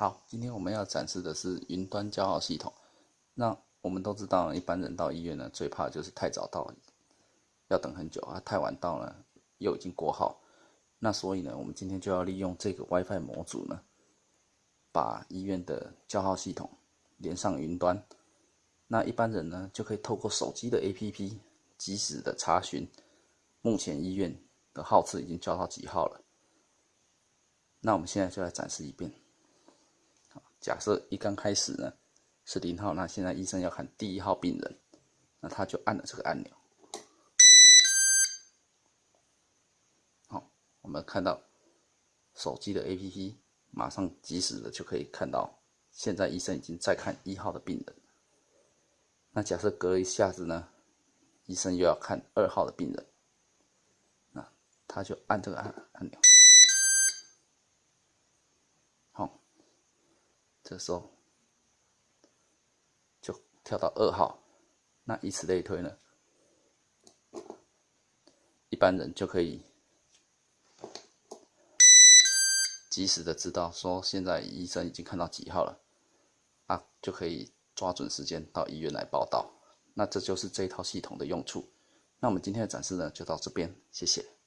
好，今天我们要展示的是云端叫号系统。那我们都知道，一般人到医院呢，最怕就是太早到，要等很久啊；太晚到了，又已经过号。那所以呢，我们今天就要利用这个 WiFi 模组呢，把医院的叫号系统连上云端。那一般人呢，就可以透过手机的 APP 及时的查询，目前医院的号次已经叫到几号了。那我们现在就来展示一遍。假设一刚开始呢是零号，那现在医生要看第一号病人，那他就按了这个按钮。好，我们看到手机的 APP 马上及时的就可以看到，现在医生已经在看一号的病人。那假设隔一下子呢，医生又要看二号的病人，那他就按这个按按钮，这时候就跳到二号，那以此类推呢，一般人就可以及时的知道说现在医生已经看到几号了，啊，就可以。抓准时间到医院来报道，那这就是这一套系统的用处。那我们今天的展示呢，就到这边，谢谢。